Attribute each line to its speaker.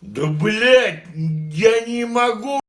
Speaker 1: да блять я не могу